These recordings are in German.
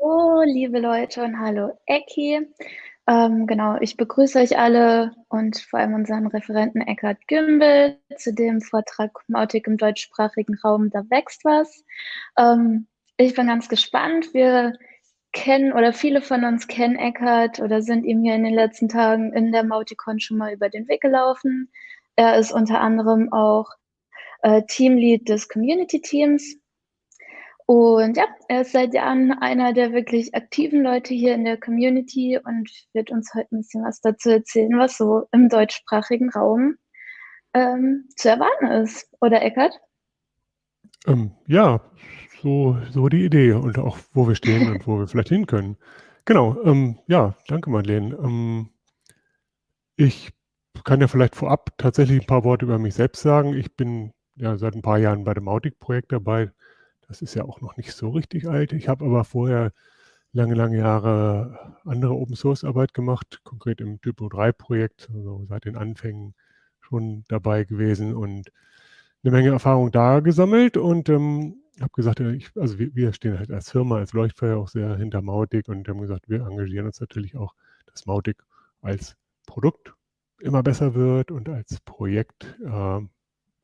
Hallo, liebe Leute und hallo Ecki. Ähm, genau, ich begrüße euch alle und vor allem unseren Referenten Eckhard Gümbel zu dem Vortrag Mautik im deutschsprachigen Raum, da wächst was. Ähm, ich bin ganz gespannt. Wir kennen oder viele von uns kennen Eckhard oder sind ihm hier in den letzten Tagen in der Mauticon schon mal über den Weg gelaufen. Er ist unter anderem auch äh, Teamlead des Community Teams und ja, er ist seit Jahren einer der wirklich aktiven Leute hier in der Community und wird uns heute ein bisschen was dazu erzählen, was so im deutschsprachigen Raum ähm, zu erwarten ist. Oder Eckert? Ähm, ja, so, so die Idee und auch wo wir stehen und wo wir vielleicht hin können. Genau, ähm, ja, danke Madeleine. Ähm, ich kann ja vielleicht vorab tatsächlich ein paar Worte über mich selbst sagen. Ich bin ja seit ein paar Jahren bei dem Mautic-Projekt dabei. Das ist ja auch noch nicht so richtig alt. Ich habe aber vorher lange, lange Jahre andere Open-Source-Arbeit gemacht, konkret im Typo 3-Projekt, also seit den Anfängen schon dabei gewesen und eine Menge Erfahrung da gesammelt und ähm, habe gesagt, ich, also wir, wir, stehen halt als Firma, als Leuchtfeuer auch sehr hinter Mautic und haben gesagt, wir engagieren uns natürlich auch, dass Mautic als Produkt immer besser wird und als Projekt äh,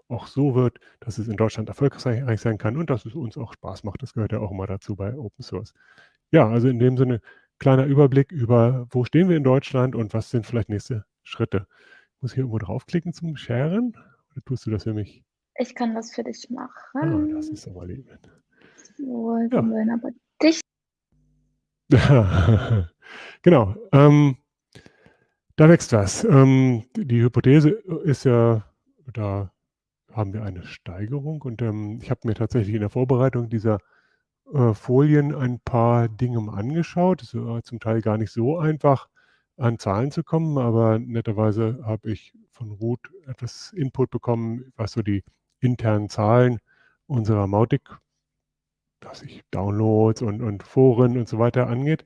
auch so wird, dass es in Deutschland erfolgreich sein kann und dass es uns auch Spaß macht. Das gehört ja auch immer dazu bei Open Source. Ja, also in dem Sinne kleiner Überblick über, wo stehen wir in Deutschland und was sind vielleicht nächste Schritte. Ich muss hier irgendwo draufklicken zum Sharen oder tust du das für mich? Ich kann das für dich machen. Ah, das ist aber lieb. So, ja. wir aber dich. genau. Ähm, da wächst was. Ähm, die Hypothese ist ja, da haben wir eine Steigerung. Und ähm, ich habe mir tatsächlich in der Vorbereitung dieser äh, Folien ein paar Dinge mal angeschaut. Es war zum Teil gar nicht so einfach, an Zahlen zu kommen, aber netterweise habe ich von Ruth etwas Input bekommen, was so die internen Zahlen unserer Mautic, dass ich Downloads und, und Foren und so weiter angeht.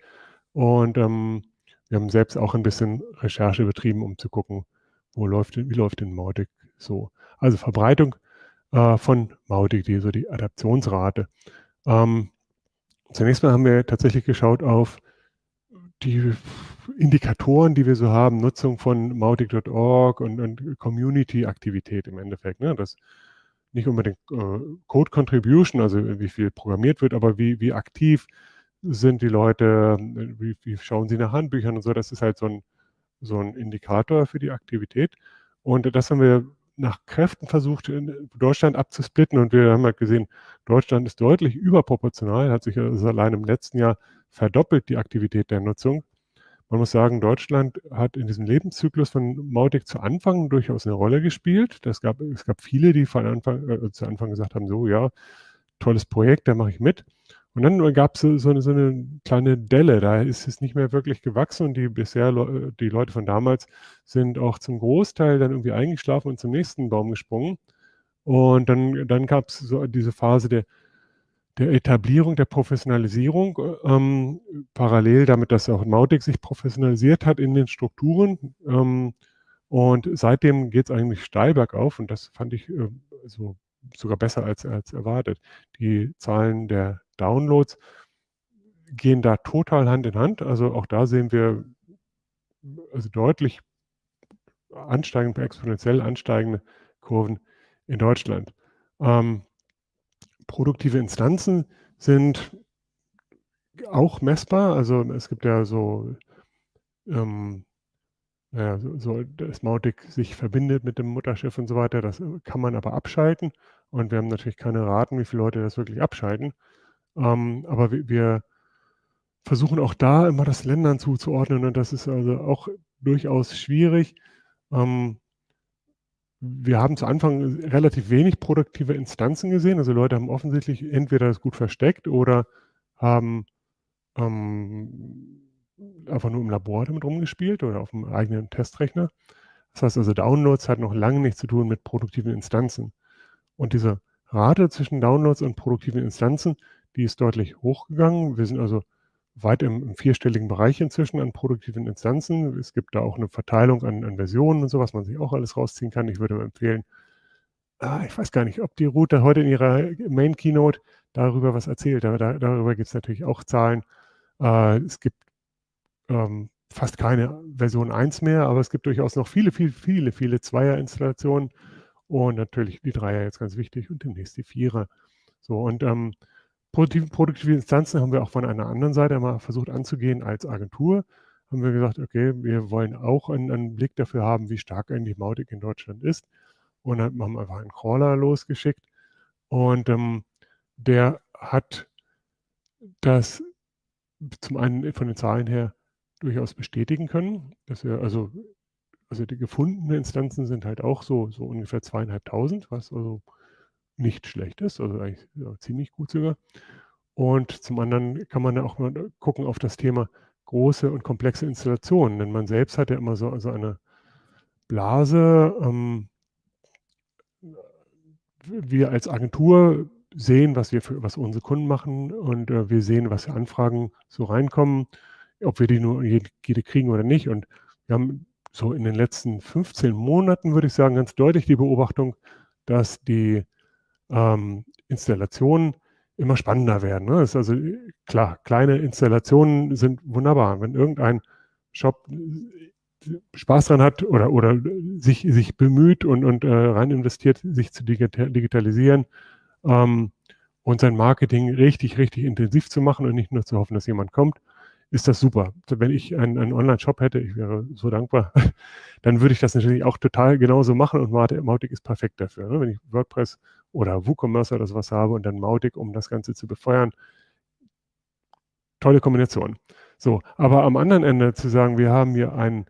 Und ähm, wir haben selbst auch ein bisschen Recherche betrieben, um zu gucken, wo läuft, wie läuft denn Mautic so. Also Verbreitung äh, von MauDD, so die Adaptionsrate. Ähm, zunächst mal haben wir tatsächlich geschaut auf die Indikatoren, die wir so haben, Nutzung von mautic.org und, und Community-Aktivität im Endeffekt. Ne? Das nicht unbedingt äh, Code Contribution, also wie viel programmiert wird, aber wie, wie aktiv sind die Leute, wie, wie schauen sie nach Handbüchern und so. Das ist halt so ein, so ein Indikator für die Aktivität. Und das haben wir nach Kräften versucht, Deutschland abzusplitten. Und wir haben halt gesehen, Deutschland ist deutlich überproportional, hat sich also allein im letzten Jahr verdoppelt, die Aktivität der Nutzung. Man muss sagen, Deutschland hat in diesem Lebenszyklus von Mautic zu Anfang durchaus eine Rolle gespielt. Das gab, es gab viele, die von Anfang, äh, zu Anfang gesagt haben, so ja, tolles Projekt, da mache ich mit. Und dann gab es so, so, eine, so, eine, kleine Delle, da ist es nicht mehr wirklich gewachsen und die bisher, die Leute von damals sind auch zum Großteil dann irgendwie eingeschlafen und zum nächsten Baum gesprungen. Und dann, dann gab es so diese Phase der, der Etablierung, der Professionalisierung, ähm, parallel damit, dass auch Mautic sich professionalisiert hat in den Strukturen. Ähm, und seitdem geht es eigentlich steil bergauf und das fand ich äh, so sogar besser als, als erwartet. Die Zahlen der Downloads gehen da total Hand in Hand. Also auch da sehen wir also deutlich ansteigende, exponentiell ansteigende Kurven in Deutschland. Ähm, produktive Instanzen sind auch messbar. Also es gibt ja so, ähm, naja, so, so, dass Mautic sich verbindet mit dem Mutterschiff und so weiter. Das kann man aber abschalten. Und wir haben natürlich keine Raten, wie viele Leute das wirklich abschalten. Ähm, aber wir, wir, versuchen auch da immer das Ländern zuzuordnen und das ist also auch durchaus schwierig. Ähm, wir haben zu Anfang relativ wenig produktive Instanzen gesehen. Also Leute haben offensichtlich entweder das gut versteckt oder haben ähm, einfach nur im Labor damit rumgespielt oder auf dem eigenen Testrechner. Das heißt also, Downloads hat noch lange nichts zu tun mit produktiven Instanzen. Und diese Rate zwischen Downloads und produktiven Instanzen, die ist deutlich hochgegangen. Wir sind also weit im, im, vierstelligen Bereich inzwischen an produktiven Instanzen. Es gibt da auch eine Verteilung an, an Versionen und so, was man sich auch alles rausziehen kann. Ich würde empfehlen, ah, ich weiß gar nicht, ob die Route heute in ihrer Main Keynote darüber was erzählt. Da, da, darüber gibt es natürlich auch Zahlen. Äh, es gibt ähm, fast keine Version 1 mehr, aber es gibt durchaus noch viele, viele, viele, viele Zweier-Installationen und natürlich die Dreier jetzt ganz wichtig und demnächst die Vierer. So und ähm, produktive, produktive Instanzen haben wir auch von einer anderen Seite mal versucht anzugehen als Agentur. Haben wir gesagt, okay, wir wollen auch einen, einen Blick dafür haben, wie stark eigentlich Mautic in Deutschland ist. Und dann haben einfach einen Crawler losgeschickt und ähm, der hat das zum einen von den Zahlen her durchaus bestätigen können, dass wir also also die gefundenen Instanzen sind halt auch so, so ungefähr zweieinhalbtausend, was also nicht schlecht ist, also eigentlich ja, ziemlich gut sogar. Und zum anderen kann man ja auch mal gucken auf das Thema große und komplexe Installationen, denn man selbst hat ja immer so also eine Blase. Ähm, wir als Agentur sehen, was wir für, was unsere Kunden machen und äh, wir sehen, was für Anfragen so reinkommen, ob wir die nur jede, kriegen oder nicht. Und wir haben so in den letzten 15 Monaten, würde ich sagen, ganz deutlich die Beobachtung, dass die ähm, Installationen immer spannender werden. Ne? Ist also klar, kleine Installationen sind wunderbar. Wenn irgendein Shop äh, Spaß dran hat oder, oder sich, sich bemüht und, und äh, rein investiert, sich zu digitalisieren ähm, und sein Marketing richtig, richtig intensiv zu machen und nicht nur zu hoffen, dass jemand kommt, ist das super. Wenn ich einen, einen Online-Shop hätte, ich wäre so dankbar, dann würde ich das natürlich auch total genauso machen und Mautic ist perfekt dafür. Ne? Wenn ich WordPress oder WooCommerce oder sowas habe und dann Mautic, um das Ganze zu befeuern, tolle Kombination. So, aber am anderen Ende zu sagen, wir haben hier einen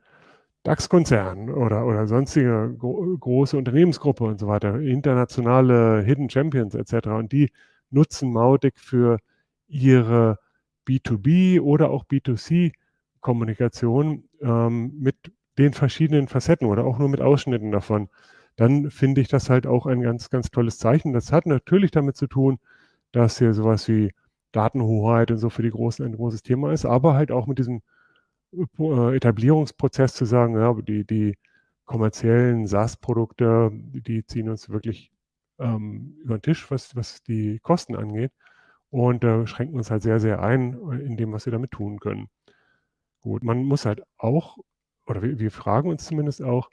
DAX-Konzern oder, oder sonstige gro große Unternehmensgruppe und so weiter, internationale Hidden Champions etc. Und die nutzen Mautic für ihre B2B oder auch B2C-Kommunikation ähm, mit den verschiedenen Facetten oder auch nur mit Ausschnitten davon, dann finde ich das halt auch ein ganz, ganz tolles Zeichen. Das hat natürlich damit zu tun, dass hier sowas wie Datenhoheit und so für die Großen ein großes Thema ist, aber halt auch mit diesem äh, Etablierungsprozess zu sagen, ja, die, die kommerziellen SaaS-Produkte, die ziehen uns wirklich ähm, über den Tisch, was, was die Kosten angeht und äh, schränken uns halt sehr, sehr ein äh, in dem, was wir damit tun können. Gut, man muss halt auch, oder wir, wir fragen uns zumindest auch,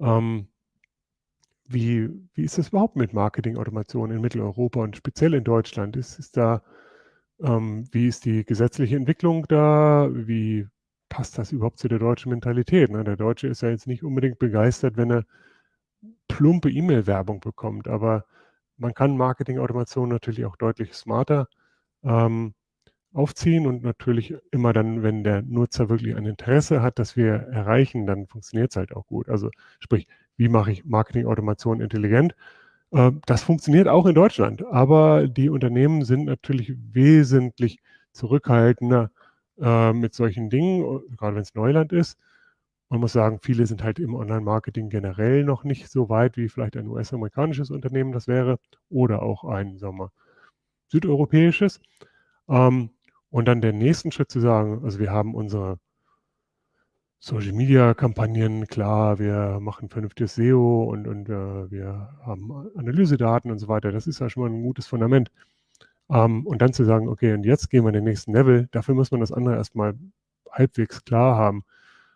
ähm, wie, wie ist es überhaupt mit Marketingautomation in Mitteleuropa und speziell in Deutschland? Ist, ist da, ähm, wie ist die gesetzliche Entwicklung da? Wie passt das überhaupt zu der deutschen Mentalität? Ne? Der Deutsche ist ja jetzt nicht unbedingt begeistert, wenn er plumpe E-Mail-Werbung bekommt, aber man kann Marketingautomation natürlich auch deutlich smarter ähm, aufziehen und natürlich immer dann, wenn der Nutzer wirklich ein Interesse hat, dass wir erreichen, dann funktioniert es halt auch gut. Also sprich, wie mache ich Marketingautomation intelligent? Äh, das funktioniert auch in Deutschland, aber die Unternehmen sind natürlich wesentlich zurückhaltender äh, mit solchen Dingen, gerade wenn es Neuland ist. Man muss sagen, viele sind halt im Online-Marketing generell noch nicht so weit, wie vielleicht ein US-amerikanisches Unternehmen das wäre oder auch ein, sagen wir, südeuropäisches. Ähm, und dann den nächsten Schritt zu sagen, also wir haben unsere Social Media Kampagnen, klar, wir machen vernünftiges SEO und, und äh, wir haben Analysedaten und so weiter. Das ist ja schon mal ein gutes Fundament. Ähm, und dann zu sagen, okay, und jetzt gehen wir in den nächsten Level, dafür muss man das andere erstmal halbwegs klar haben.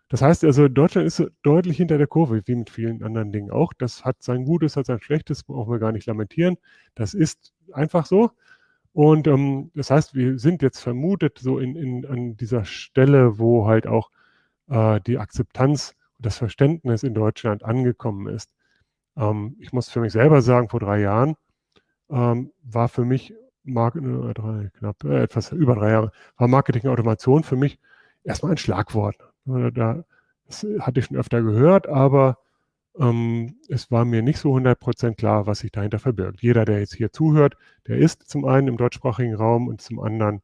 Das heißt also, Deutschland ist deutlich hinter der Kurve, wie mit vielen anderen Dingen auch. Das hat sein Gutes, hat sein Schlechtes, brauchen wir gar nicht lamentieren. Das ist einfach so. Und ähm, das heißt, wir sind jetzt vermutet so in, in, an dieser Stelle, wo halt auch äh, die Akzeptanz und das Verständnis in Deutschland angekommen ist. Ähm, ich muss für mich selber sagen, vor drei Jahren ähm, war für mich, Mark äh, drei, knapp, äh, etwas über drei Jahre, war Marketing-Automation für mich erstmal ein Schlagwort. Da, das hatte ich schon öfter gehört, aber ähm, es war mir nicht so 100% klar, was sich dahinter verbirgt. Jeder, der jetzt hier zuhört, der ist zum einen im deutschsprachigen Raum und zum anderen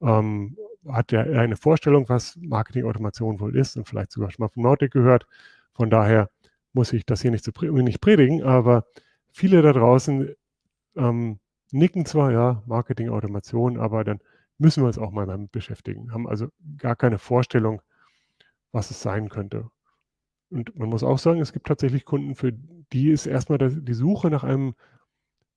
ähm, hat er eine Vorstellung, was Marketing-Automation wohl ist und vielleicht sogar schon mal von Nordic gehört. Von daher muss ich das hier nicht, zu, nicht predigen, aber viele da draußen ähm, nicken zwar, ja, Marketing-Automation, aber dann müssen wir uns auch mal damit beschäftigen, haben also gar keine Vorstellung, was es sein könnte. Und man muss auch sagen, es gibt tatsächlich Kunden, für die ist erstmal die Suche nach einem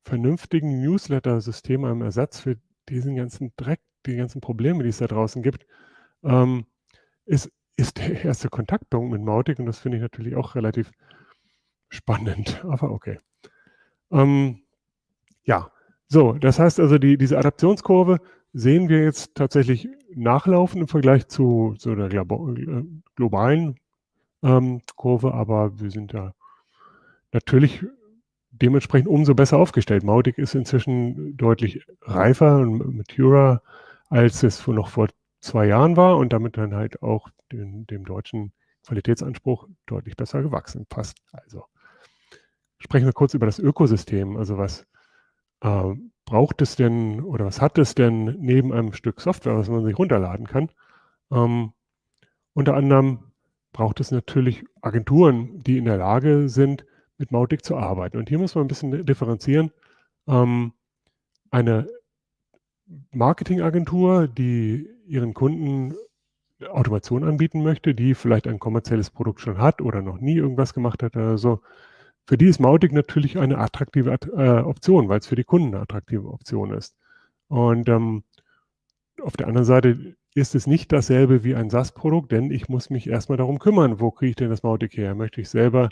vernünftigen Newsletter-System, einem Ersatz für diesen ganzen Dreck, die ganzen Probleme, die es da draußen gibt, ähm, ist, ist der erste Kontaktpunkt mit Mautic. Und das finde ich natürlich auch relativ spannend, aber okay. Ähm, ja, so, das heißt also, die, diese Adaptionskurve sehen wir jetzt tatsächlich nachlaufen im Vergleich zu, zu der äh, globalen ähm, Kurve, aber wir sind ja natürlich dementsprechend umso besser aufgestellt. Mautic ist inzwischen deutlich reifer und maturer, als es noch vor zwei Jahren war und damit dann halt auch den, dem deutschen Qualitätsanspruch deutlich besser gewachsen. Passt also. Sprechen wir kurz über das Ökosystem. Also was äh, braucht es denn oder was hat es denn neben einem Stück Software, was man sich runterladen kann? Ähm, unter anderem braucht es natürlich Agenturen, die in der Lage sind, mit Mautic zu arbeiten. Und hier muss man ein bisschen differenzieren. Ähm, eine Marketingagentur, die ihren Kunden Automation anbieten möchte, die vielleicht ein kommerzielles Produkt schon hat oder noch nie irgendwas gemacht hat oder so, für die ist Mautic natürlich eine attraktive äh, Option, weil es für die Kunden eine attraktive Option ist. Und ähm, auf der anderen Seite ist es nicht dasselbe wie ein SaaS-Produkt, denn ich muss mich erstmal darum kümmern, wo kriege ich denn das Mautic her? Möchte ich selber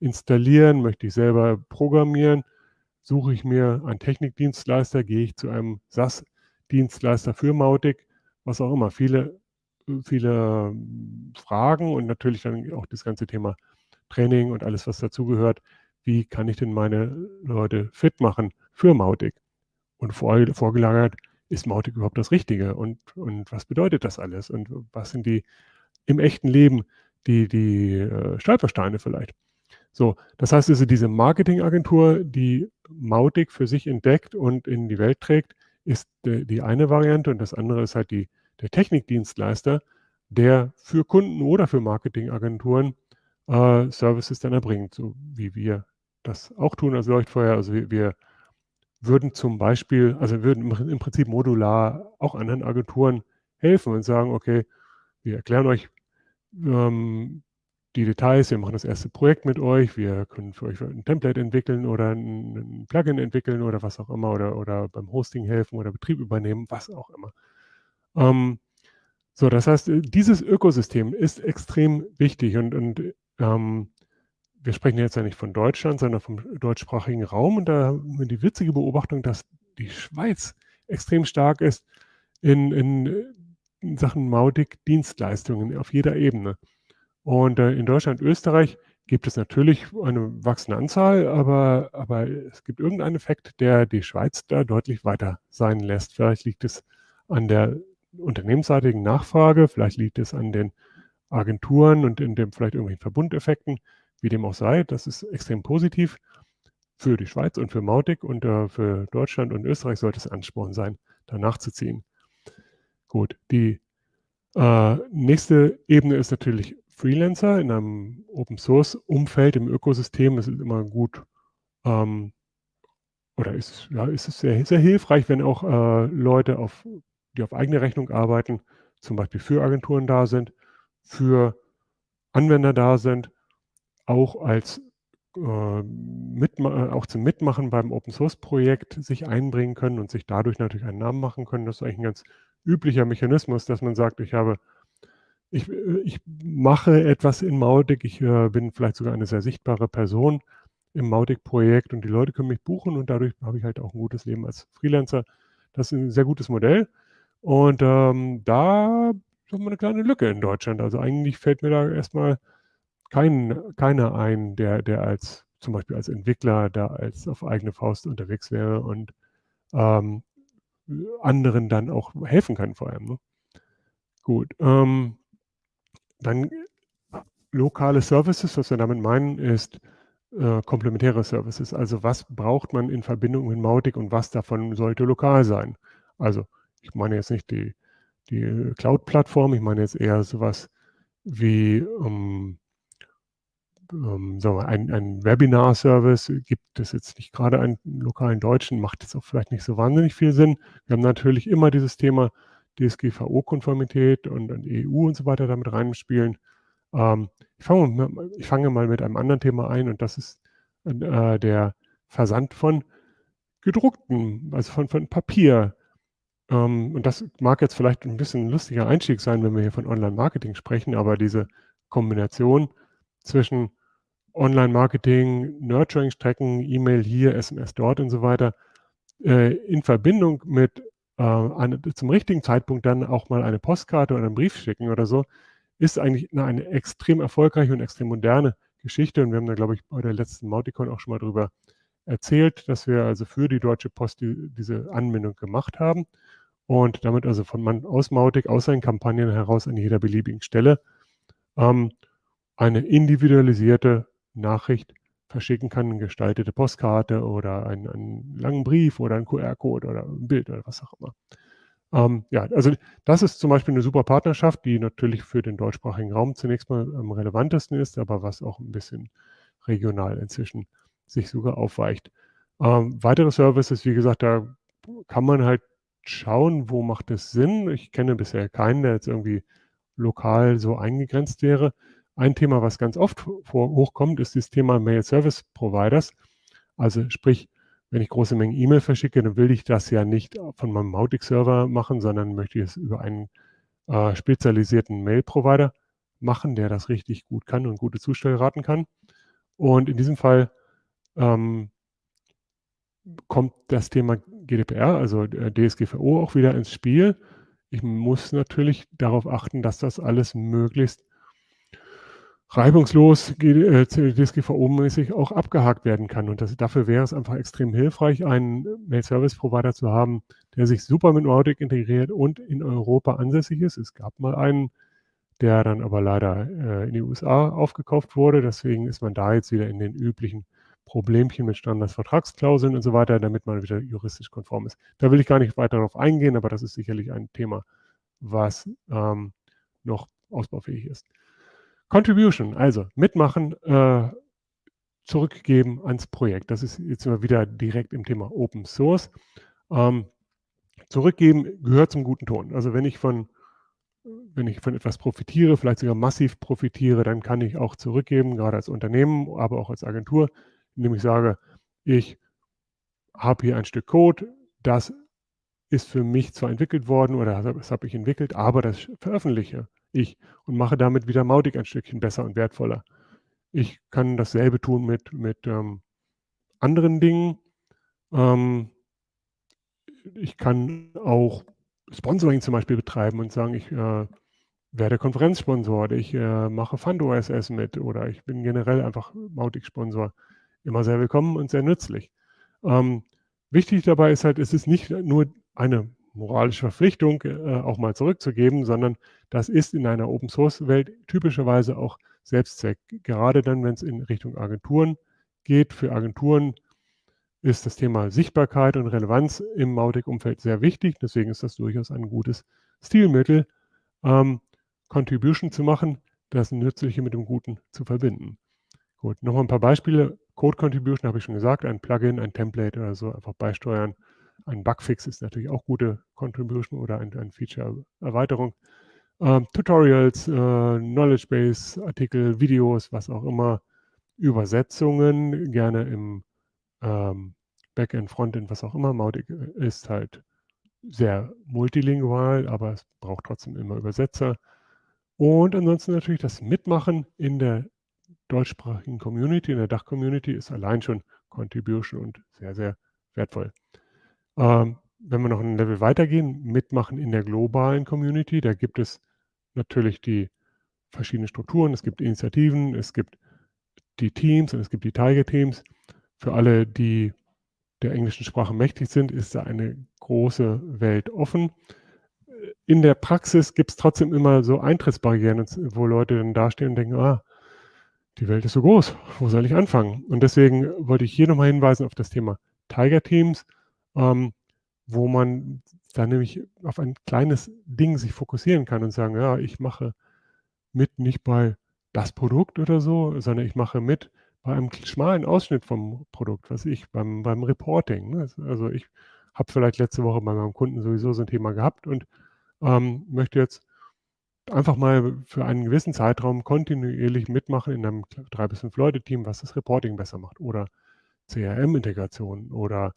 installieren? Möchte ich selber programmieren? Suche ich mir einen Technikdienstleister? Gehe ich zu einem SaaS-Dienstleister für Mautic? Was auch immer. Viele, viele Fragen und natürlich dann auch das ganze Thema Training und alles, was dazugehört. Wie kann ich denn meine Leute fit machen für Mautic? Und vor, vorgelagert, ist Mautic überhaupt das Richtige? Und, und was bedeutet das alles? Und was sind die im echten Leben die, die äh, Stolpersteine vielleicht? So, das heißt also, diese Marketingagentur, die Mautic für sich entdeckt und in die Welt trägt, ist de, die eine Variante und das andere ist halt die, der Technikdienstleister, der für Kunden oder für Marketingagenturen äh, Services dann erbringt, so wie wir das auch tun als Leuchtfeuer. Also wir, wir würden zum Beispiel, also würden im Prinzip modular auch anderen Agenturen helfen und sagen, okay, wir erklären euch ähm, die Details, wir machen das erste Projekt mit euch, wir können für euch ein Template entwickeln oder ein, Plugin entwickeln oder was auch immer oder, oder beim Hosting helfen oder Betrieb übernehmen, was auch immer. Ähm, so, das heißt, dieses Ökosystem ist extrem wichtig und, und ähm, wir sprechen jetzt ja nicht von Deutschland, sondern vom deutschsprachigen Raum. Und da haben wir die witzige Beobachtung, dass die Schweiz extrem stark ist in, in, in Sachen Mautic-Dienstleistungen auf jeder Ebene. Und äh, in Deutschland Österreich gibt es natürlich eine wachsende Anzahl, aber, aber es gibt irgendeinen Effekt, der die Schweiz da deutlich weiter sein lässt. Vielleicht liegt es an der unternehmensseitigen Nachfrage, vielleicht liegt es an den Agenturen und in dem vielleicht irgendwelchen Verbundeffekten, wie dem auch sei. Das ist extrem positiv für die Schweiz und für Mautic und äh, für Deutschland und Österreich sollte es Ansporn sein, da nachzuziehen. Gut, die äh, nächste Ebene ist natürlich Freelancer in einem Open Source Umfeld, im Ökosystem. Es ist immer gut ähm, oder ist, ja, ist es sehr, sehr hilfreich, wenn auch äh, Leute, auf, die auf eigene Rechnung arbeiten, zum Beispiel für Agenturen da sind für Anwender da sind, auch als äh, Mitma auch zum Mitmachen beim Open Source Projekt sich einbringen können und sich dadurch natürlich einen Namen machen können. Das ist eigentlich ein ganz üblicher Mechanismus, dass man sagt, ich habe, ich, ich mache etwas in Mautic, ich äh, bin vielleicht sogar eine sehr sichtbare Person im Mautic-Projekt und die Leute können mich buchen und dadurch habe ich halt auch ein gutes Leben als Freelancer. Das ist ein sehr gutes Modell. Und ähm, da haben wir eine kleine Lücke in Deutschland. Also eigentlich fällt mir da erstmal kein, keiner ein, der, der als zum Beispiel als Entwickler da als auf eigene Faust unterwegs wäre und ähm, anderen dann auch helfen kann vor allem. Ne? Gut. Ähm, dann lokale Services, was wir damit meinen, ist äh, komplementäre Services. Also was braucht man in Verbindung mit Mautic und was davon sollte lokal sein? Also ich meine jetzt nicht die die Cloud-Plattform. Ich meine jetzt eher sowas wie ähm, ähm, sagen wir, ein, ein Webinar-Service. Gibt es jetzt nicht gerade einen lokalen Deutschen, macht jetzt auch vielleicht nicht so wahnsinnig viel Sinn. Wir haben natürlich immer dieses Thema DSGVO-Konformität und, und, EU und so weiter damit reinspielen. Ähm, ich, fange, ich, fange, mal mit einem anderen Thema ein und das ist äh, der Versand von gedruckten, also von, von Papier. Ähm, und das mag jetzt vielleicht ein bisschen ein lustiger Einstieg sein, wenn wir hier von Online-Marketing sprechen, aber diese Kombination zwischen Online-Marketing, Nurturing-Strecken, E-Mail hier, SMS dort und so weiter, äh, in Verbindung mit äh, eine, zum richtigen Zeitpunkt dann auch mal eine Postkarte oder einen Brief schicken oder so, ist eigentlich eine, eine extrem erfolgreiche und extrem moderne Geschichte. Und wir haben da, glaube ich, bei der letzten Mauticon auch schon mal drüber erzählt, dass wir also für die Deutsche Post die, diese Anbindung gemacht haben und damit also von man aus Mautic, aus seinen Kampagnen heraus an jeder beliebigen Stelle ähm, eine individualisierte Nachricht verschicken kann, eine gestaltete Postkarte oder einen, einen langen Brief oder einen QR-Code oder ein Bild oder was auch immer. Ähm, ja, also das ist zum Beispiel eine super Partnerschaft, die natürlich für den deutschsprachigen Raum zunächst mal am relevantesten ist, aber was auch ein bisschen regional inzwischen sich sogar aufweicht. Ähm, weitere Services, wie gesagt, da kann man halt schauen, wo macht es Sinn. Ich kenne bisher keinen, der jetzt irgendwie lokal so eingegrenzt wäre. Ein Thema, was ganz oft vor, hochkommt, ist das Thema Mail Service Providers. Also sprich, wenn ich große Mengen E-Mail verschicke, dann will ich das ja nicht von meinem Mautic-Server machen, sondern möchte es über einen äh, spezialisierten Mail-Provider machen, der das richtig gut kann und gute Zustellraten kann. Und in diesem Fall ähm, kommt das Thema GDPR, also DSGVO, auch wieder ins Spiel. Ich muss natürlich darauf achten, dass das alles möglichst reibungslos DSGVO-mäßig auch abgehakt werden kann. Und das, dafür wäre es einfach extrem hilfreich, einen Mail-Service-Provider zu haben, der sich super mit Nordic integriert und in Europa ansässig ist. Es gab mal einen, der dann aber leider äh, in die USA aufgekauft wurde. Deswegen ist man da jetzt wieder in den üblichen Problemchen mit Standardsvertragsklauseln und so weiter, damit man wieder juristisch konform ist. Da will ich gar nicht weiter darauf eingehen, aber das ist sicherlich ein Thema, was ähm, noch ausbaufähig ist. Contribution, also mitmachen, äh, zurückgeben ans Projekt. Das ist jetzt immer wieder direkt im Thema Open Source. Ähm, zurückgeben gehört zum guten Ton. Also wenn ich von wenn ich von etwas profitiere, vielleicht sogar massiv profitiere, dann kann ich auch zurückgeben, gerade als Unternehmen, aber auch als Agentur indem ich sage, ich habe hier ein Stück Code, das ist für mich zwar entwickelt worden oder das habe ich entwickelt, aber das veröffentliche ich und mache damit wieder Mautic ein Stückchen besser und wertvoller. Ich kann dasselbe tun mit, mit ähm, anderen Dingen. Ähm, ich kann auch Sponsoring zum Beispiel betreiben und sagen, ich äh, werde Konferenzsponsor, ich äh, mache FundOSS mit oder ich bin generell einfach Mautic-Sponsor immer sehr willkommen und sehr nützlich. Ähm, wichtig dabei ist halt, es ist nicht nur eine moralische Verpflichtung, äh, auch mal zurückzugeben, sondern das ist in einer Open-Source-Welt typischerweise auch Selbstzweck. Gerade dann, wenn es in Richtung Agenturen geht. Für Agenturen ist das Thema Sichtbarkeit und Relevanz im Mautic-Umfeld sehr wichtig. Deswegen ist das durchaus ein gutes Stilmittel, ähm, Contribution zu machen, das Nützliche mit dem Guten zu verbinden. Gut, nochmal ein paar Beispiele. Code Contribution habe ich schon gesagt, ein Plugin, ein Template oder so einfach beisteuern. Ein Bugfix ist natürlich auch gute Contribution oder ein, ein Feature-Erweiterung. Ähm, Tutorials, äh, Knowledge Base, Artikel, Videos, was auch immer. Übersetzungen, gerne im ähm, Backend, Frontend, was auch immer. Mautic ist halt sehr multilingual, aber es braucht trotzdem immer Übersetzer. Und ansonsten natürlich das Mitmachen in der deutschsprachigen Community, in der Dach-Community, ist allein schon Contribution und sehr, sehr wertvoll. Ähm, wenn wir noch ein Level weitergehen, mitmachen in der globalen Community, da gibt es natürlich die verschiedenen Strukturen, es gibt Initiativen, es gibt die Teams und es gibt die Tiger-Teams. Für alle, die der englischen Sprache mächtig sind, ist da eine große Welt offen. In der Praxis gibt es trotzdem immer so Eintrittsbarrieren, wo Leute dann dastehen und denken, ah, die Welt ist so groß, wo soll ich anfangen? Und deswegen wollte ich hier nochmal hinweisen auf das Thema Tiger Teams, ähm, wo man dann nämlich auf ein kleines Ding sich fokussieren kann und sagen, ja, ich mache mit nicht bei das Produkt oder so, sondern ich mache mit bei einem schmalen Ausschnitt vom Produkt, was ich, beim, beim Reporting. Ne? Also ich habe vielleicht letzte Woche bei meinem Kunden sowieso so ein Thema gehabt und ähm, möchte jetzt einfach mal für einen gewissen Zeitraum kontinuierlich mitmachen in einem drei bis fünf Leute Team, was das Reporting besser macht oder CRM-Integration oder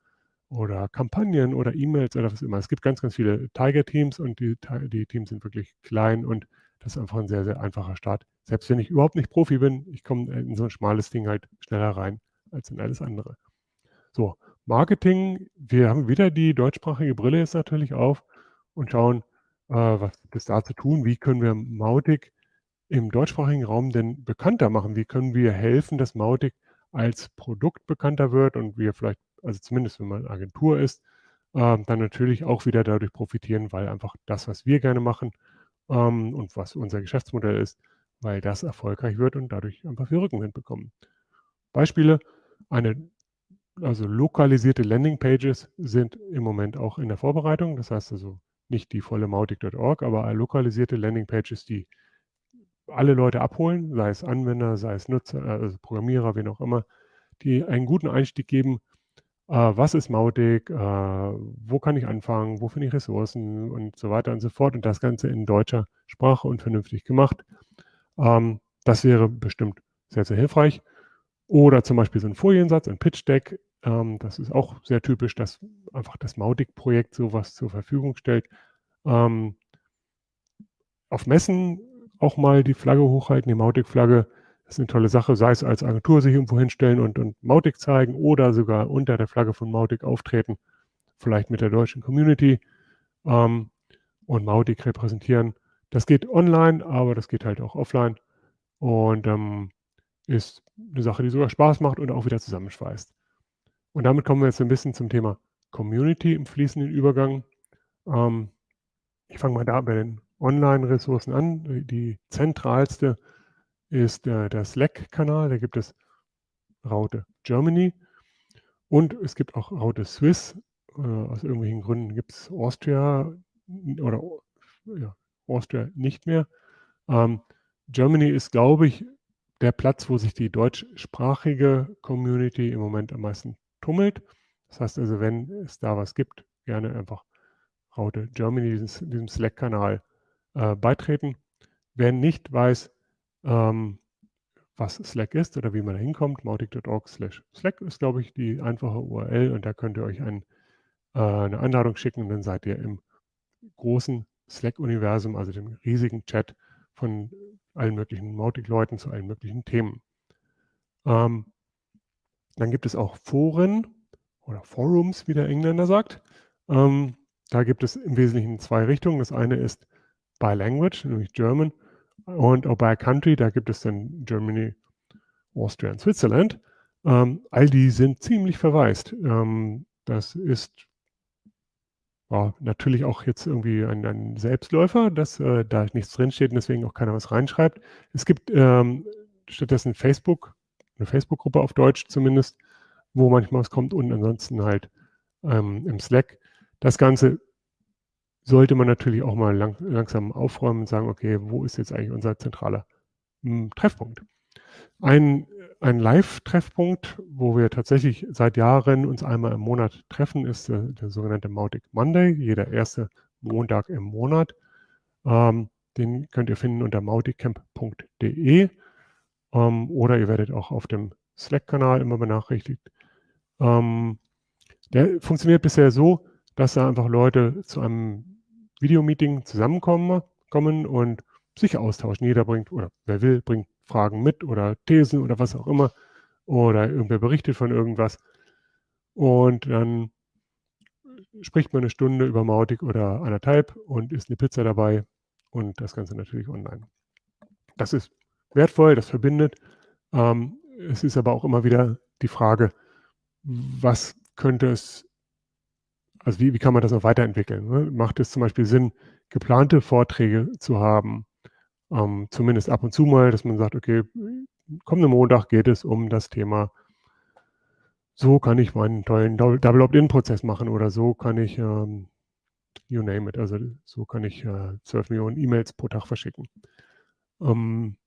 oder Kampagnen oder E-Mails oder was immer. Es gibt ganz, ganz viele Tiger-Teams und die, die Teams sind wirklich klein und das ist einfach ein sehr, sehr einfacher Start. Selbst wenn ich überhaupt nicht Profi bin, ich komme in so ein schmales Ding halt schneller rein als in alles andere. So, Marketing, wir haben wieder die deutschsprachige Brille jetzt natürlich auf und schauen, äh, was gibt es da zu tun? Wie können wir Mautic im deutschsprachigen Raum denn bekannter machen? Wie können wir helfen, dass Mautic als Produkt bekannter wird und wir vielleicht, also zumindest wenn man Agentur ist, äh, dann natürlich auch wieder dadurch profitieren, weil einfach das, was wir gerne machen ähm, und was unser Geschäftsmodell ist, weil das erfolgreich wird und dadurch einfach viel Rückenwind bekommen. Beispiele, eine also lokalisierte Landingpages sind im Moment auch in der Vorbereitung. Das heißt also nicht die volle Mautic.org, aber lokalisierte Landingpages, die alle Leute abholen, sei es Anwender, sei es Nutzer, also Programmierer, wen auch immer, die einen guten Einstieg geben. Äh, was ist Mautic? Äh, wo kann ich anfangen? Wo finde ich Ressourcen? Und so weiter und so fort. Und das Ganze in deutscher Sprache und vernünftig gemacht. Ähm, das wäre bestimmt sehr, sehr hilfreich. Oder zum Beispiel so ein Foliensatz, ein Pitch Deck. Ähm, das ist auch sehr typisch, dass einfach das Mautic-Projekt sowas zur Verfügung stellt. Ähm, auf Messen auch mal die Flagge hochhalten, die Mautic-Flagge. Das ist eine tolle Sache, sei es als Agentur sich irgendwo hinstellen und, und Mautic zeigen oder sogar unter der Flagge von Mautic auftreten, vielleicht mit der deutschen Community ähm, und Mautic repräsentieren. Das geht online, aber das geht halt auch offline und ähm, ist eine Sache, die sogar Spaß macht und auch wieder zusammenschweißt. Und damit kommen wir jetzt ein bisschen zum Thema Community im fließenden Übergang. Ähm, ich fange mal da bei den Online-Ressourcen an. Die zentralste ist äh, der Slack-Kanal. Da gibt es Raute Germany und es gibt auch Raute Swiss. Äh, aus irgendwelchen Gründen gibt es Austria oder ja, Austria nicht mehr. Ähm, Germany ist, glaube ich, der Platz, wo sich die deutschsprachige Community im Moment am meisten tummelt. Das heißt also, wenn es da was gibt, gerne einfach Raute Germany, diesem, Slack-Kanal äh, beitreten. Wer nicht weiß, ähm, was Slack ist oder wie man da hinkommt, mautic.org slash Slack ist, glaube ich, die einfache URL und da könnt ihr euch ein, äh, eine Einladung schicken und dann seid ihr im großen Slack-Universum, also dem riesigen Chat von allen möglichen Mautic-Leuten zu allen möglichen Themen. Ähm, dann gibt es auch Foren oder Forums, wie der Engländer sagt. Ähm, da gibt es im Wesentlichen zwei Richtungen. Das eine ist by Language, nämlich German, und auch by Country, da gibt es dann Germany, Austria und Switzerland. Ähm, all die sind ziemlich verwaist. Ähm, das ist ja, natürlich auch jetzt irgendwie ein, ein Selbstläufer, dass äh, da nichts drinsteht und deswegen auch keiner was reinschreibt. Es gibt ähm, stattdessen Facebook, eine Facebook-Gruppe auf Deutsch zumindest, wo manchmal was kommt und ansonsten halt ähm, im Slack. Das Ganze sollte man natürlich auch mal lang, langsam aufräumen und sagen, okay, wo ist jetzt eigentlich unser zentraler hm, Treffpunkt? Ein, ein Live-Treffpunkt, wo wir tatsächlich seit Jahren uns einmal im Monat treffen, ist der, der sogenannte Mautic Monday, jeder erste Montag im Monat. Ähm, den könnt ihr finden unter mauticamp.de ähm, oder ihr werdet auch auf dem Slack-Kanal immer benachrichtigt. Ähm, der funktioniert bisher so, dass da einfach Leute zu einem Videomeeting zusammenkommen kommen und sich austauschen. Jeder bringt, oder wer will, bringt Fragen mit oder Thesen oder was auch immer. Oder irgendwer berichtet von irgendwas. Und dann spricht man eine Stunde über Mautic oder anderthalb und isst eine Pizza dabei und das Ganze natürlich online. Das ist wertvoll, das verbindet. Ähm, es ist aber auch immer wieder die Frage, was könnte es also wie, wie kann man das noch weiterentwickeln? Ne? Macht es zum Beispiel Sinn, geplante Vorträge zu haben? Ähm, zumindest ab und zu mal, dass man sagt, okay, kommenden Montag geht es um das Thema, so kann ich meinen tollen Double Opt-in-Prozess machen oder so kann ich, ähm, you name it, also so kann ich äh, 12 Millionen E-Mails pro Tag verschicken. Ähm,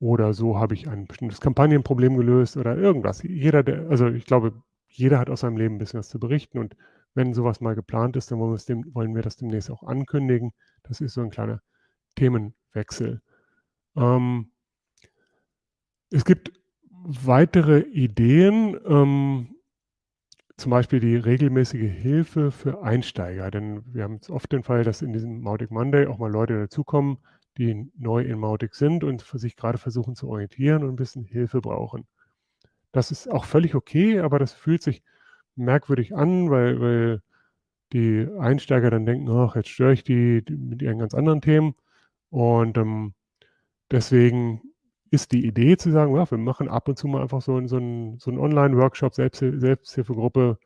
oder so habe ich ein bestimmtes Kampagnenproblem gelöst oder irgendwas. Jeder, der, also ich glaube, jeder hat aus seinem Leben ein bisschen was zu berichten und wenn sowas mal geplant ist, dann wollen, dem, wollen wir das demnächst auch ankündigen. Das ist so ein kleiner Themenwechsel. Ähm, es gibt weitere Ideen. Ähm, zum Beispiel die regelmäßige Hilfe für Einsteiger, denn wir haben oft den Fall, dass in diesem Mautic Monday auch mal Leute dazukommen, die neu in Mautic sind und sich gerade versuchen zu orientieren und ein bisschen Hilfe brauchen. Das ist auch völlig okay, aber das fühlt sich merkwürdig an, weil, weil die Einsteiger dann denken, ach, jetzt störe ich die, die mit ihren ganz anderen Themen. Und ähm, deswegen ist die Idee zu sagen, ja, wir machen ab und zu mal einfach so, so einen, so Online-Workshop, Selbst, Selbsthilfegruppe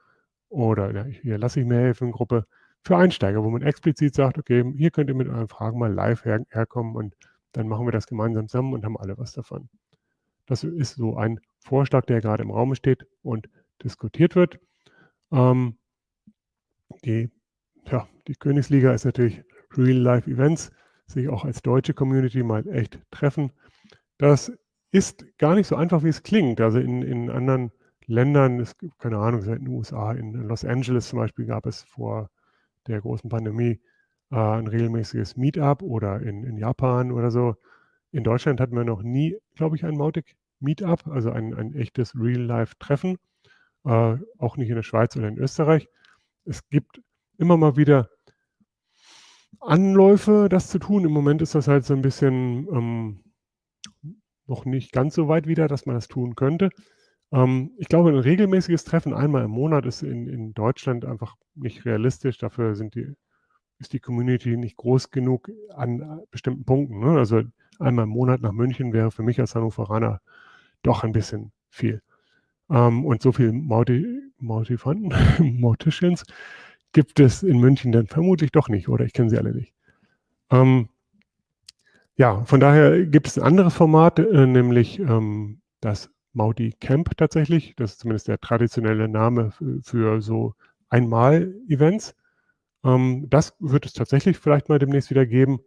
oder ja, hier lasse ich mir helfen, Gruppe für Einsteiger, wo man explizit sagt, okay, hier könnt ihr mit euren Fragen mal live her, herkommen und dann machen wir das gemeinsam zusammen und haben alle was davon. Das ist so ein Vorschlag, der gerade im Raum steht und diskutiert wird. Ähm, die, ja, die Königsliga ist natürlich Real-Life-Events, sich auch als deutsche Community mal echt treffen. Das ist gar nicht so einfach, wie es klingt. Also in, in anderen Ländern, es keine Ahnung, in den USA, in Los Angeles zum Beispiel gab es vor der großen Pandemie äh, ein regelmäßiges Meetup oder in, in Japan oder so. In Deutschland hatten wir noch nie, glaube ich, ein Mautic Meetup, also ein, ein echtes Real-Life-Treffen, äh, auch nicht in der Schweiz oder in Österreich. Es gibt immer mal wieder Anläufe, das zu tun. Im Moment ist das halt so ein bisschen ähm, noch nicht ganz so weit wieder, dass man das tun könnte. Ähm, ich glaube, ein regelmäßiges Treffen einmal im Monat ist in, in Deutschland einfach nicht realistisch. Dafür sind die, ist die Community nicht groß genug an bestimmten Punkten. Ne? Also einmal im Monat nach München wäre für mich als Hannoveraner doch ein bisschen viel. Ähm, und so viel Mauti, Mautifanten, Mauticians gibt es in München dann vermutlich doch nicht, oder ich kenne sie alle nicht. Ähm, ja, von daher gibt es ein anderes Format, äh, nämlich ähm, das Mauti Camp tatsächlich. Das ist zumindest der traditionelle Name für, für so Einmal-Events. Ähm, das wird es tatsächlich vielleicht mal demnächst wieder geben.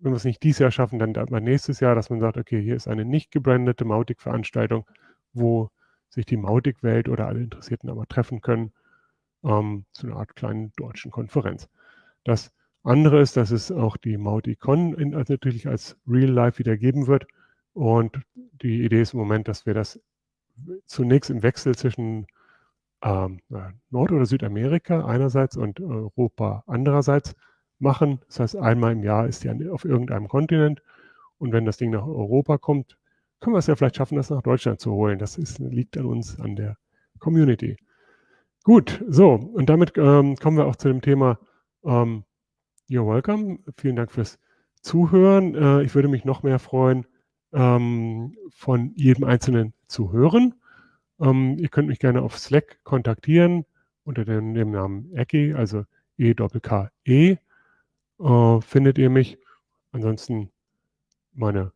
Wenn wir es nicht dieses Jahr schaffen, dann mal nächstes Jahr, dass man sagt, okay, hier ist eine nicht gebrandete Mautic-Veranstaltung, wo sich die Mautic-Welt oder alle Interessierten aber treffen können ähm, zu einer Art kleinen deutschen Konferenz. Das andere ist, dass es auch die Mauticon in, also natürlich als Real Life wieder geben wird. Und die Idee ist im Moment, dass wir das zunächst im Wechsel zwischen ähm, Nord- oder Südamerika einerseits und Europa andererseits machen. Das heißt, einmal im Jahr ist die auf irgendeinem Kontinent. Und wenn das Ding nach Europa kommt, können wir es ja vielleicht schaffen, das nach Deutschland zu holen. Das ist, liegt an uns, an der Community. Gut, so, und damit ähm, kommen wir auch zu dem Thema ähm, You're welcome. Vielen Dank fürs Zuhören. Äh, ich würde mich noch mehr freuen, ähm, von jedem Einzelnen zu hören. Ähm, ihr könnt mich gerne auf Slack kontaktieren unter dem, dem Namen Ecki, also E-K-E, äh, findet ihr mich. Ansonsten meine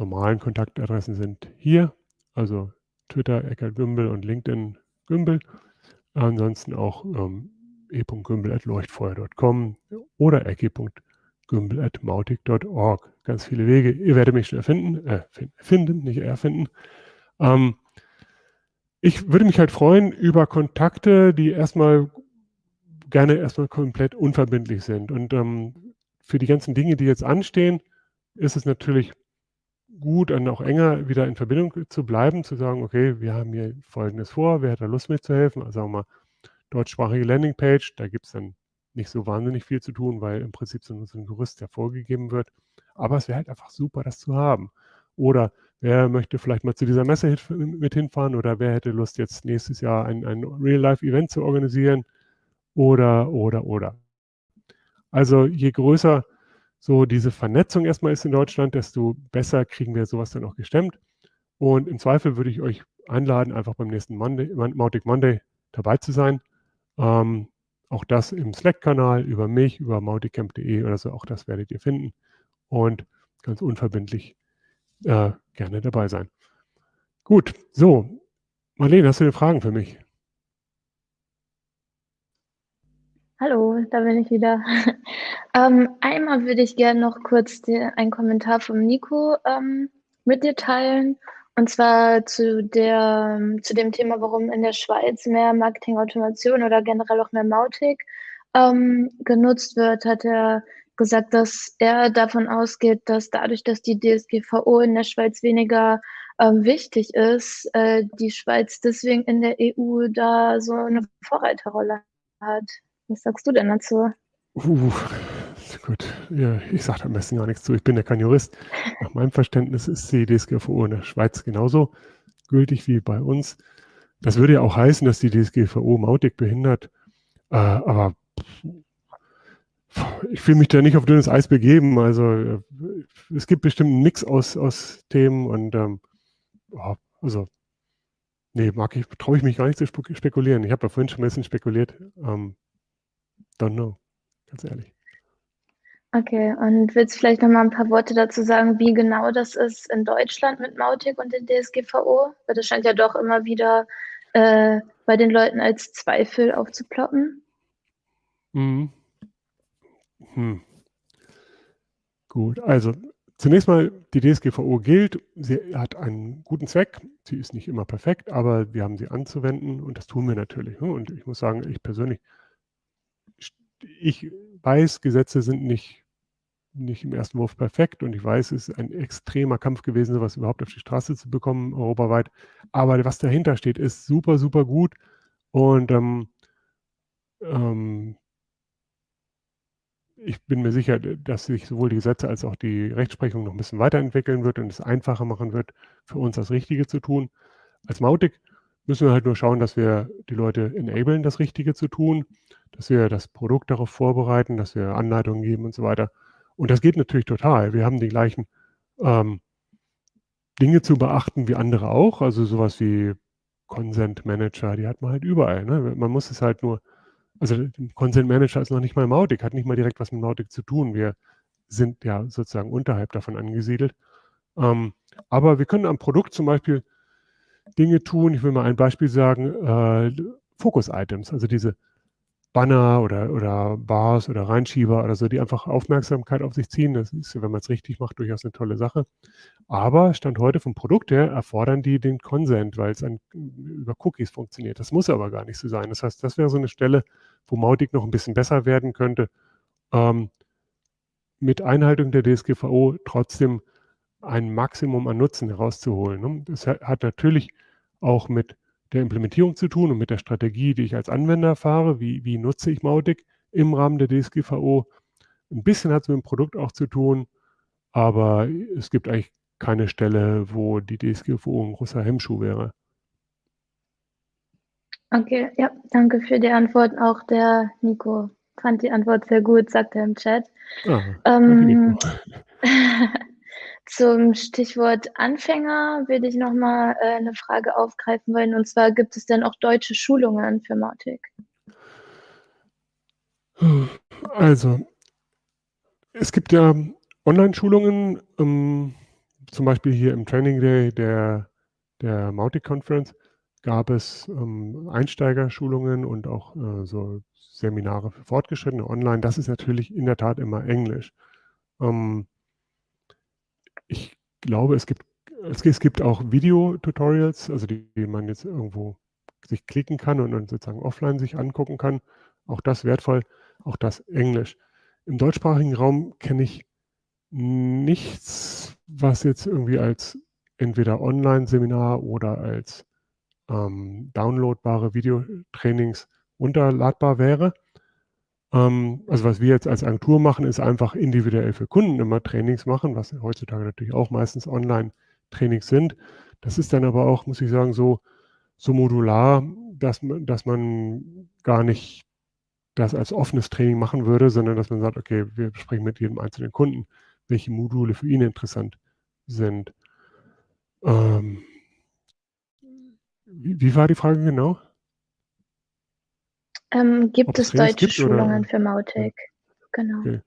normalen Kontaktadressen sind hier, also Twitter Eckert Gümbel und LinkedIn Gümbel. Ansonsten auch ähm, e.gümbel.leuchtfeuer.com oder ecki.gümbel.mautic.org. Ganz viele Wege. Ihr werdet mich schnell finden, äh, finden, nicht erfinden. Ähm, ich würde mich halt freuen über Kontakte, die erstmal gerne erstmal komplett unverbindlich sind. Und ähm, für die ganzen Dinge, die jetzt anstehen, ist es natürlich gut, dann auch enger wieder in Verbindung zu bleiben, zu sagen, okay, wir haben hier Folgendes vor, wer hat da Lust mitzuhelfen? Also sagen wir mal, deutschsprachige Landingpage, da gibt es dann nicht so wahnsinnig viel zu tun, weil im Prinzip so, so ein Gerüst ja vorgegeben wird. Aber es wäre halt einfach super, das zu haben. Oder wer möchte vielleicht mal zu dieser Messe mit hinfahren oder wer hätte Lust, jetzt nächstes Jahr ein, ein Real-Life-Event zu organisieren oder, oder, oder. Also je größer so diese Vernetzung erstmal ist in Deutschland, desto besser kriegen wir sowas dann auch gestemmt. Und im Zweifel würde ich euch einladen, einfach beim nächsten Monday, Mautic Monday dabei zu sein. Ähm, auch das im Slack-Kanal über mich, über mauticamp.de oder so, auch das werdet ihr finden. Und ganz unverbindlich äh, gerne dabei sein. Gut, so. Marlene, hast du denn Fragen für mich? Hallo, da bin ich wieder. Ähm, einmal würde ich gerne noch kurz den, einen Kommentar vom Nico ähm, mit dir teilen. Und zwar zu, der, zu dem Thema, warum in der Schweiz mehr Marketing-Automation oder generell auch mehr Mautic ähm, genutzt wird, hat er gesagt, dass er davon ausgeht, dass dadurch, dass die DSGVO in der Schweiz weniger ähm, wichtig ist, äh, die Schweiz deswegen in der EU da so eine Vorreiterrolle hat. Was sagst du denn dazu? Uh, gut, ja, ich sage am besten gar nichts zu. Ich bin ja kein Jurist. Nach meinem Verständnis ist die DSGVO in der Schweiz genauso gültig wie bei uns. Das würde ja auch heißen, dass die DSGVO Mautic behindert. Äh, aber ich will mich da nicht auf dünnes Eis begeben. Also äh, es gibt bestimmt Mix aus, aus Themen und ähm, also nee, mag ich, traue ich mich gar nicht zu spekulieren. Ich habe ja vorhin schon ein bisschen spekuliert. Ähm, don't know, ganz ehrlich. Okay, und willst du vielleicht noch mal ein paar Worte dazu sagen, wie genau das ist in Deutschland mit Mautic und der DSGVO? Weil das scheint ja doch immer wieder äh, bei den Leuten als Zweifel aufzuploppen. Mhm. Hm. Gut, also zunächst mal, die DSGVO gilt, sie hat einen guten Zweck, sie ist nicht immer perfekt, aber wir haben sie anzuwenden und das tun wir natürlich. Ne? Und ich muss sagen, ich persönlich, ich weiß, Gesetze sind nicht nicht im ersten Wurf perfekt und ich weiß, es ist ein extremer Kampf gewesen, sowas überhaupt auf die Straße zu bekommen, europaweit. Aber was dahinter steht, ist super, super gut und ähm, ähm, ich bin mir sicher, dass sich sowohl die Gesetze als auch die Rechtsprechung noch ein bisschen weiterentwickeln wird und es einfacher machen wird, für uns das Richtige zu tun. Als Mautic müssen wir halt nur schauen, dass wir die Leute enablen, das Richtige zu tun, dass wir das Produkt darauf vorbereiten, dass wir Anleitungen geben und so weiter. Und das geht natürlich total. Wir haben die gleichen ähm, Dinge zu beachten wie andere auch. Also sowas wie Consent Manager, die hat man halt überall. Ne? Man muss es halt nur, also Consent Manager ist noch nicht mal Mautic, hat nicht mal direkt was mit Mautic zu tun. Wir sind ja sozusagen unterhalb davon angesiedelt. Ähm, aber wir können am Produkt zum Beispiel Dinge tun. Ich will mal ein Beispiel sagen, äh, Focus-Items, also diese Banner oder, oder Bars oder Reinschieber oder so, die einfach Aufmerksamkeit auf sich ziehen. Das ist, wenn man es richtig macht, durchaus eine tolle Sache. Aber Stand heute vom Produkt her erfordern die den Consent, weil es über Cookies funktioniert. Das muss aber gar nicht so sein. Das heißt, das wäre so eine Stelle, wo Mautic noch ein bisschen besser werden könnte. Ähm, mit Einhaltung der DSGVO trotzdem ein Maximum an Nutzen herauszuholen. Ne? Das hat natürlich auch mit der Implementierung zu tun und mit der Strategie, die ich als Anwender fahre. Wie, wie nutze ich Mautic im Rahmen der DSGVO? Ein bisschen hat es mit dem Produkt auch zu tun, aber es gibt eigentlich keine Stelle, wo die DSGVO ein großer Hemmschuh wäre. Okay, ja, danke für die Antwort. Auch der Nico fand die Antwort sehr gut, sagt er im Chat. Ah, ähm, Zum Stichwort Anfänger würde ich nochmal äh, eine Frage aufgreifen wollen. Und zwar, gibt es denn auch deutsche Schulungen für Mautic? Also, es gibt ja Online-Schulungen, ähm, zum Beispiel hier im Training Day der, der Mautic Conference gab es ähm, Einsteigerschulungen und auch äh, so Seminare für Fortgeschrittene online. Das ist natürlich in der Tat immer Englisch. Ähm, ich glaube, es gibt, es, es gibt auch Video-Tutorials, also die, die, man jetzt irgendwo sich klicken kann und dann sozusagen offline sich angucken kann. Auch das wertvoll, auch das Englisch. Im deutschsprachigen Raum kenne ich nichts, was jetzt irgendwie als entweder Online-Seminar oder als ähm, downloadbare Videotrainings runterladbar wäre. Ähm, also was wir jetzt als Agentur machen, ist einfach individuell für Kunden immer Trainings machen, was heutzutage natürlich auch meistens Online-Trainings sind. Das ist dann aber auch, muss ich sagen, so, so modular, dass man, dass man gar nicht das als offenes Training machen würde, sondern dass man sagt, okay, wir sprechen mit jedem einzelnen Kunden, welche Module für ihn interessant sind. Ähm, wie, wie war die Frage genau? Ähm, gibt es deutsche gibt, Schulungen oder? für Mautic? Genau. Okay.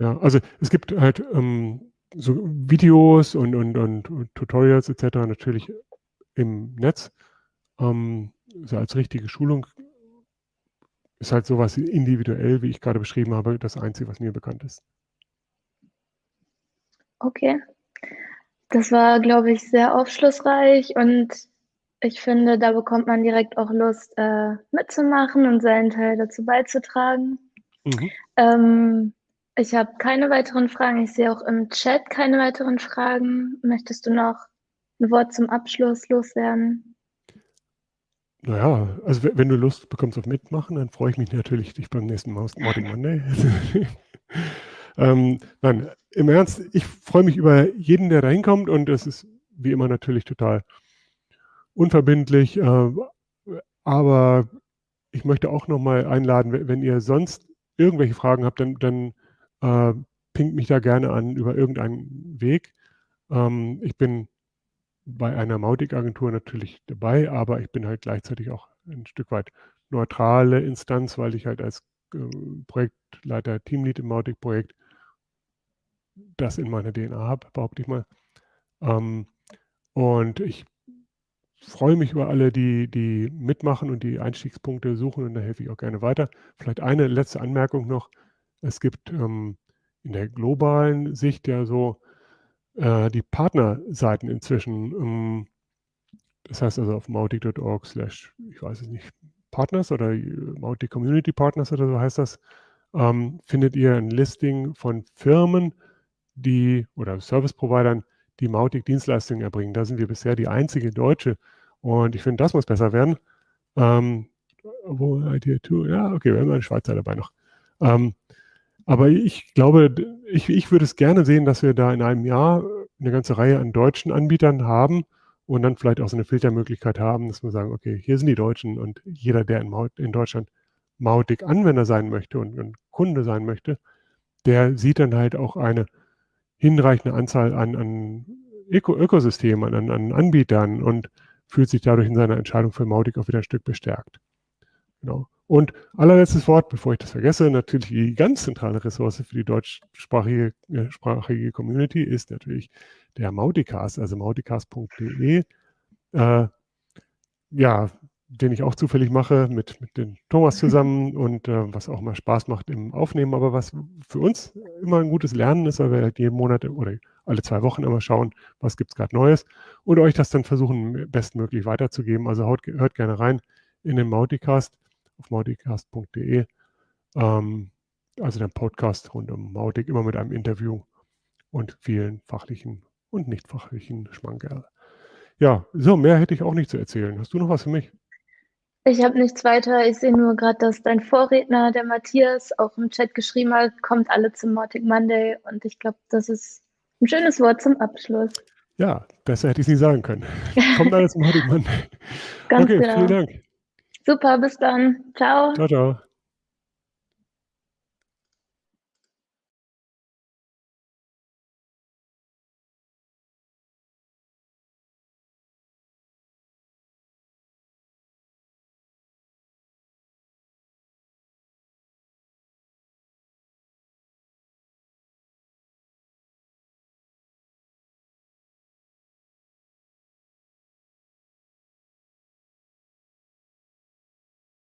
Ja, also es gibt halt ähm, so Videos und, und, und, und, Tutorials etc. natürlich im Netz. Ähm, so als richtige Schulung ist halt sowas individuell, wie ich gerade beschrieben habe, das Einzige, was mir bekannt ist. Okay. Das war, glaube ich, sehr aufschlussreich und ich finde, da bekommt man direkt auch Lust, äh, mitzumachen und seinen Teil dazu beizutragen. Mhm. Ähm, ich habe keine weiteren Fragen. Ich sehe auch im Chat keine weiteren Fragen. Möchtest du noch ein Wort zum Abschluss loswerden? Naja, also wenn du Lust bekommst auf Mitmachen, dann freue ich mich natürlich, dich beim nächsten Morning Monday. ähm, nein, im Ernst, ich freue mich über jeden, der da hinkommt und es ist wie immer natürlich total unverbindlich, äh, aber ich möchte auch nochmal einladen, wenn ihr sonst irgendwelche Fragen habt, dann, dann äh, pinkt mich da gerne an über irgendeinen Weg. Ähm, ich bin bei einer Mautic-Agentur natürlich dabei, aber ich bin halt gleichzeitig auch ein Stück weit neutrale Instanz, weil ich halt als äh, Projektleiter, Teamlead im Mautic-Projekt das in meiner DNA habe, behaupte ich mal. Ähm, und ich freue mich über alle, die, die mitmachen und die Einstiegspunkte suchen und da helfe ich auch gerne weiter. Vielleicht eine letzte Anmerkung noch. Es gibt ähm, in der globalen Sicht ja so äh, die Partnerseiten inzwischen. Ähm, das heißt also auf mautic.org slash, ich weiß es nicht, Partners oder äh, Mautic Community Partners oder so heißt das, ähm, findet ihr ein Listing von Firmen, die oder Service-Providern, die Mautic-Dienstleistungen erbringen. Da sind wir bisher die einzige deutsche. Und ich finde, das muss besser werden. Ähm, wo ja, okay, wir haben einen Schweizer dabei noch. Ähm, aber ich glaube, ich, ich würde es gerne sehen, dass wir da in einem Jahr eine ganze Reihe an deutschen Anbietern haben und dann vielleicht auch so eine Filtermöglichkeit haben, dass wir sagen, okay, hier sind die Deutschen und jeder, der in, Maut, in Deutschland Mautic-Anwender sein möchte und, und Kunde sein möchte, der sieht dann halt auch eine hinreichende Anzahl an, an Öko Ökosystemen, an, an Anbietern und fühlt sich dadurch in seiner Entscheidung für Mautic auch wieder ein Stück bestärkt. Genau. Und allerletztes Wort, bevor ich das vergesse, natürlich die ganz zentrale Ressource für die deutschsprachige äh, Community ist natürlich der Mauticast, also mauticast.de. Äh, ja, den ich auch zufällig mache mit, mit dem Thomas zusammen und äh, was auch mal Spaß macht im Aufnehmen, aber was für uns immer ein gutes Lernen ist, weil wir halt jeden Monat oder alle zwei Wochen immer schauen, was gibt es gerade Neues und euch das dann versuchen, bestmöglich weiterzugeben. Also hört, hört gerne rein in den Mauticast auf mauticast.de. Ähm, also der Podcast rund um Mautic, immer mit einem Interview und vielen fachlichen und nicht fachlichen Schmankerl. Ja, so, mehr hätte ich auch nicht zu erzählen. Hast du noch was für mich? Ich habe nichts weiter. Ich sehe nur gerade, dass dein Vorredner, der Matthias, auch im Chat geschrieben hat, kommt alle zum Mautic Monday. Und ich glaube, das ist ein schönes Wort zum Abschluss. Ja, besser hätte ich es nicht sagen können. kommt alle zum Mautic Monday. Ganz okay, genau. vielen Dank. Super, bis dann. Ciao. Ciao, ciao.